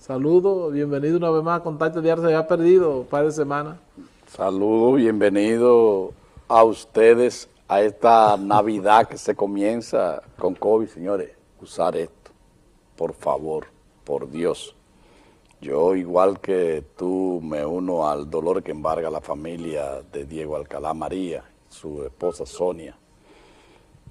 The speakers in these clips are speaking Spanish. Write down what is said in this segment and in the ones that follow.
Saludos, bienvenido una vez más a Contacto Diario, se había perdido un par de semanas. Saludos, bienvenido a ustedes a esta Navidad que se comienza con COVID, señores. Usar esto, por favor, por Dios. Yo, igual que tú, me uno al dolor que embarga la familia de Diego Alcalá María, su esposa Sonia,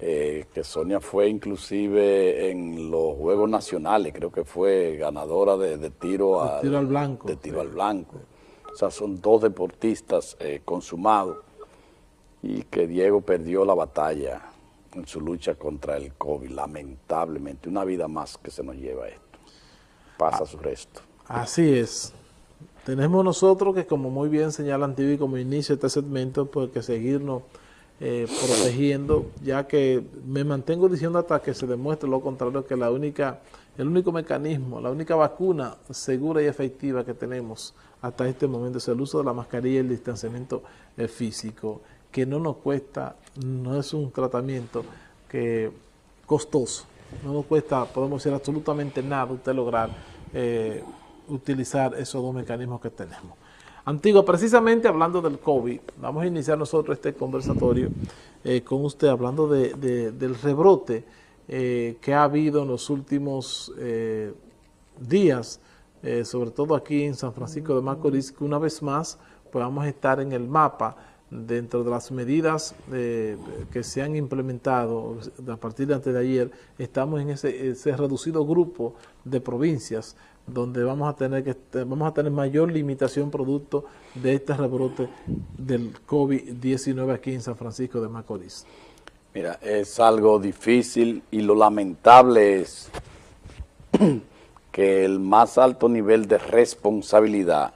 eh, que Sonia fue inclusive en los Juegos Nacionales, creo que fue ganadora de, tiro, al, tiro al blanco. De tiro al blanco. O sea, son dos deportistas eh, consumados y que Diego perdió la batalla en su lucha contra el COVID, lamentablemente. Una vida más que se nos lleva esto. Pasa su resto. Así es. Tenemos nosotros que, como muy bien señala Antivi como inicio este segmento, pues que seguirnos eh, protegiendo, ya que me mantengo diciendo hasta que se demuestre lo contrario, que la única, el único mecanismo, la única vacuna segura y efectiva que tenemos hasta este momento es el uso de la mascarilla y el distanciamiento eh, físico, que no nos cuesta, no es un tratamiento que costoso, no nos cuesta, podemos decir absolutamente nada usted lograr eh, utilizar esos dos mecanismos que tenemos. Antigua, precisamente hablando del COVID, vamos a iniciar nosotros este conversatorio eh, con usted hablando del rebrote eh, que ha habido en los últimos eh, días, sobre todo aquí en San Francisco de Macorís, que una vez más pues vamos a estar en el mapa dentro de las medidas que se han implementado a partir de antes de ayer, estamos en ese reducido grupo de provincias donde vamos a tener que vamos a tener mayor limitación producto de este rebrote del COVID-19 aquí en San Francisco de Macorís. Mira, es algo difícil y lo lamentable es que el más alto nivel de responsabilidad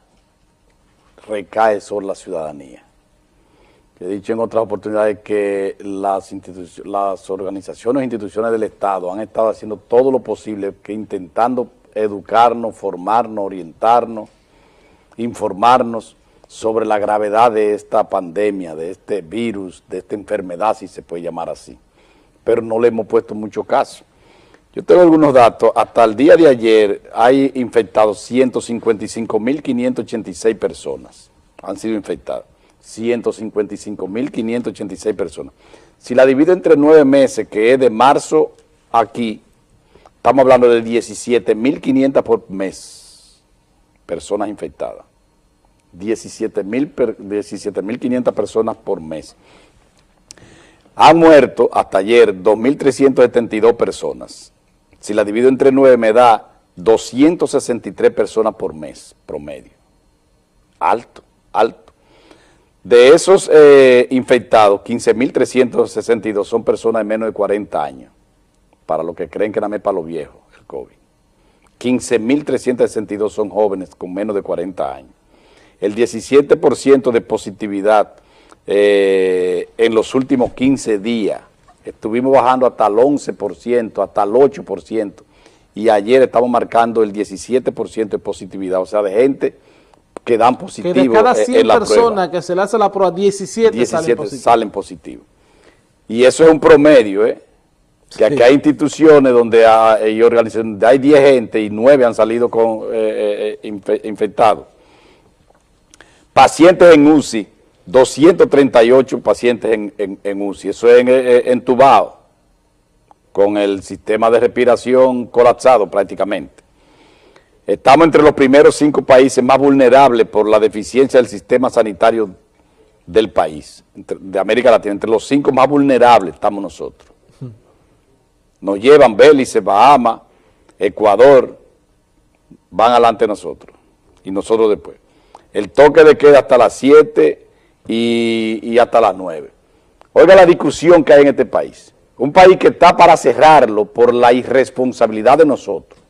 recae sobre la ciudadanía. He dicho en otras oportunidades que las, las organizaciones e instituciones del Estado han estado haciendo todo lo posible que intentando educarnos, formarnos, orientarnos, informarnos sobre la gravedad de esta pandemia, de este virus, de esta enfermedad, si se puede llamar así. Pero no le hemos puesto mucho caso. Yo tengo algunos datos. Hasta el día de ayer hay infectados 155.586 personas. Han sido infectadas. 155.586 personas. Si la divido entre nueve meses, que es de marzo aquí, Estamos hablando de 17.500 por mes, personas infectadas. 17.500 personas por mes. Han muerto hasta ayer 2.372 personas. Si la divido entre 9 me da 263 personas por mes promedio. Alto, alto. De esos eh, infectados, 15.362 son personas de menos de 40 años para los que creen que nada más para los viejos, el COVID. 15.362 son jóvenes con menos de 40 años. El 17% de positividad eh, en los últimos 15 días. Estuvimos bajando hasta el 11%, hasta el 8%, y ayer estamos marcando el 17% de positividad, o sea, de gente que dan positivo que de cada 100 personas que se le hace la prueba, 17, 17 salen positivos. Salen positivos. Y eso es un promedio, ¿eh? Que aquí hay instituciones donde hay, organizaciones, hay 10 gente y 9 han salido con eh, eh, infectados. Pacientes en UCI, 238 pacientes en, en, UCI, eso es eh, entubado, con el sistema de respiración colapsado prácticamente. Estamos entre los primeros cinco países más vulnerables por la deficiencia del sistema sanitario del país, de América Latina, entre los cinco más vulnerables estamos nosotros nos llevan Bélice, Bahamas, Ecuador, van adelante nosotros y nosotros después. El toque de queda hasta las 7 y, hasta las 9. Oiga la discusión que hay en este país. Un país que está para cerrarlo por la irresponsabilidad de nosotros.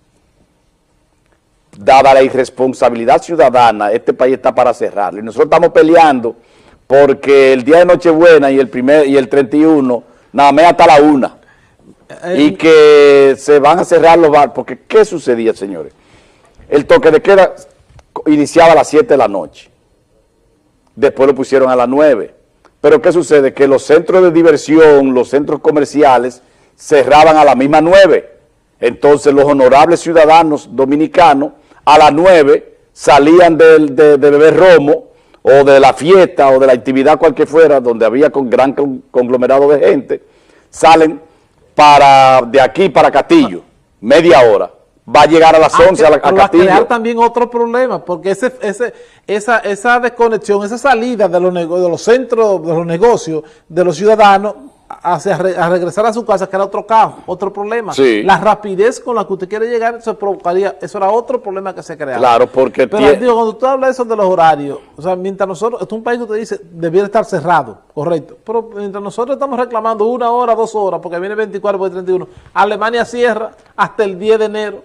Dada la irresponsabilidad ciudadana, este país está para cerrarlo. Y nosotros estamos peleando porque el día de Nochebuena y el, primer, y el 31, nada más hasta la una y que se van a cerrar los bares, porque ¿qué sucedía, señores? El toque de queda iniciaba a las 7 de la noche, después lo pusieron a las 9, pero ¿qué sucede? Que los centros de diversión, los centros comerciales, cerraban a la misma 9, entonces los honorables ciudadanos dominicanos a las 9 salían de, de, de beber romo o de la fiesta o de la actividad cualquier fuera, donde había con gran conglomerado de gente, salen para de aquí para Castillo, media hora. Va a llegar a las 11 ah, a, la, a Va a crear también otro problema, porque ese, ese, esa, esa desconexión, esa salida de los, de los centros, de los negocios, de los ciudadanos, a, regresar a su casa, que era otro caos, otro problema. La rapidez con la que usted quiere llegar, eso provocaría, eso era otro problema que se creaba. Claro, porque... Pero digo, cuando usted habla de eso de los horarios, o sea, mientras nosotros, es un país que usted dice, debiera estar cerrado, correcto, pero mientras nosotros estamos reclamando una hora, dos horas, porque viene 24 por 31, Alemania cierra hasta el 10 de enero.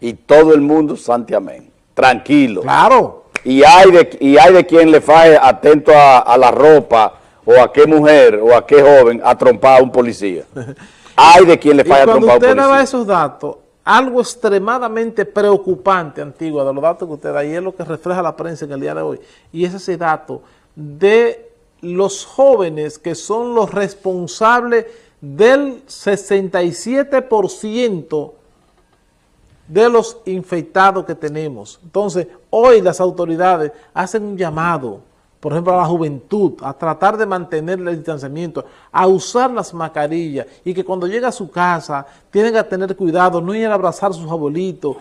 Y todo el mundo, santiamén, tranquilo. Claro. Y hay de, y hay de quien le falle atento a la ropa, o a qué mujer o a qué joven ha trompado a un policía. Hay de quien le falla trompar a un policía. Cuando usted daba esos datos, algo extremadamente preocupante, Antigua, de los datos que usted da, y es lo que refleja la prensa en el día de hoy, y es ese dato de los jóvenes que son los responsables del 67% de los infectados que tenemos. Entonces, hoy las autoridades hacen un llamado por ejemplo, a la juventud, a tratar de mantener el distanciamiento, a usar las mascarillas y que cuando llega a su casa tienen que tener cuidado, no ir a abrazar a sus abuelitos,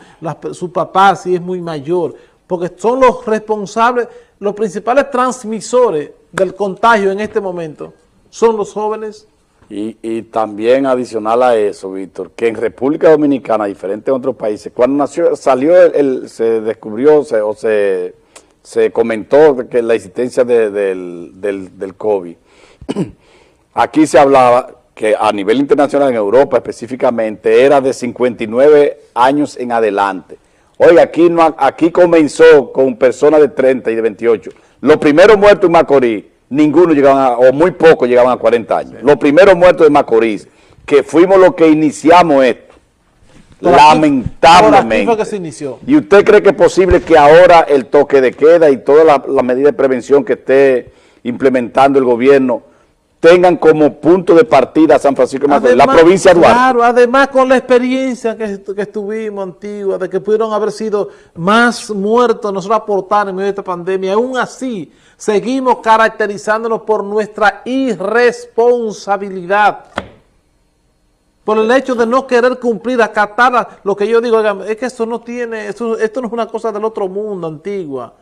su papá si es muy mayor, porque son los responsables, los principales transmisores del contagio en este momento, son los jóvenes. Y, también adicional a eso, Víctor, que en República Dominicana, diferente a otros países, cuando nació, salió, el, se descubrió o se se comentó que la existencia del, del, COVID. Aquí se hablaba que a nivel internacional, en Europa específicamente, era de 59 años en adelante. Oye, aquí, no, aquí comenzó con personas de 30 y de 28. Los primeros muertos en Macorís, ninguno llegaban, o muy pocos llegaban a 40 años. Los primeros muertos de Macorís, que fuimos los que iniciamos esto, lamentablemente. que se inició. ¿Y usted cree que es posible que ahora el toque de queda y toda la, medida de prevención que esté implementando el gobierno tengan como punto de partida San Francisco de Macorís, la provincia de Duarte? Claro, además con la experiencia que, que, estuvimos antigua, de que pudieron haber sido más muertos, nosotros aportar en medio de esta pandemia, aún así seguimos caracterizándonos por nuestra irresponsabilidad por el hecho de no querer cumplir, acatar lo que yo digo, es que esto no tiene, esto, no es una cosa del otro mundo antigua.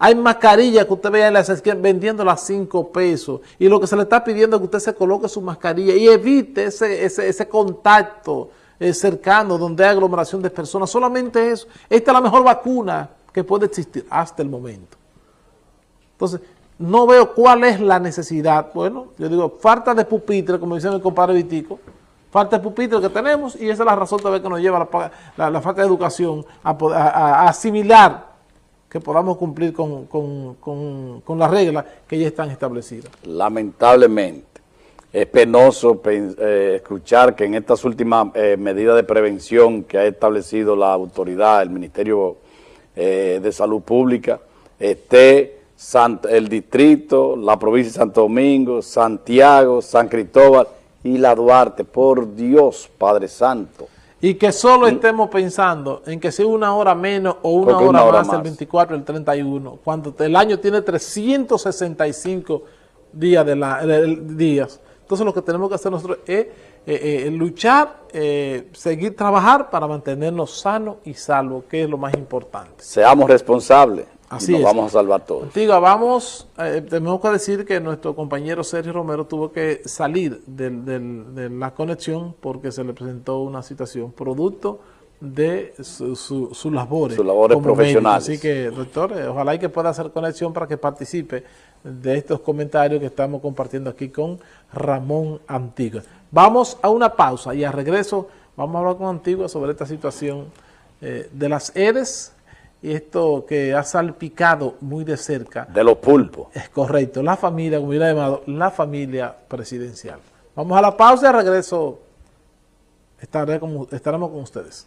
Hay mascarillas que usted vea en las esquinas a 5 pesos y lo que se le está pidiendo es que usted se coloque su mascarilla y evite ese, ese, contacto eh, cercano donde hay aglomeración de personas. Solamente eso. Esta es la mejor vacuna que puede existir hasta el momento. Entonces, no veo cuál es la necesidad. Bueno, yo digo, falta de pupitre, como dice mi compadre Vitico, falta de pupitre que tenemos y esa es la razón también que nos lleva la, la, falta de educación a, asimilar que podamos cumplir con, las reglas que ya están establecidas. Lamentablemente, es penoso eh, escuchar que en estas últimas eh, medidas de prevención que ha establecido la autoridad, el Ministerio eh, de Salud Pública, esté el distrito, la provincia de Santo Domingo, Santiago, San Cristóbal, y la Duarte, por Dios, Padre Santo. Y que solo estemos pensando en que sea una hora menos o una hora, más, el 24 el 31, cuando el año tiene 365 días. De la, días. Entonces lo que tenemos que hacer nosotros es eh, eh, luchar, eh, seguir trabajar para mantenernos sanos y salvos, que es lo más importante. Seamos responsables. Así nos vamos a salvar todos. Antigua, vamos, eh, tenemos que decir que nuestro compañero Sergio Romero tuvo que salir de la conexión porque se le presentó una situación producto de sus labores. Sus labores profesionales. Así que, doctor, eh, ojalá y que pueda hacer conexión para que participe de estos comentarios que estamos compartiendo aquí con Ramón Antigua. Vamos a una pausa y a regreso vamos a hablar con Antigua sobre esta situación eh, de las EDES esto que ha salpicado muy de cerca. De los pulpos. Es correcto, la familia, como hubiera llamado, la familia presidencial. Vamos a la pausa y regreso estaré estaremos con ustedes.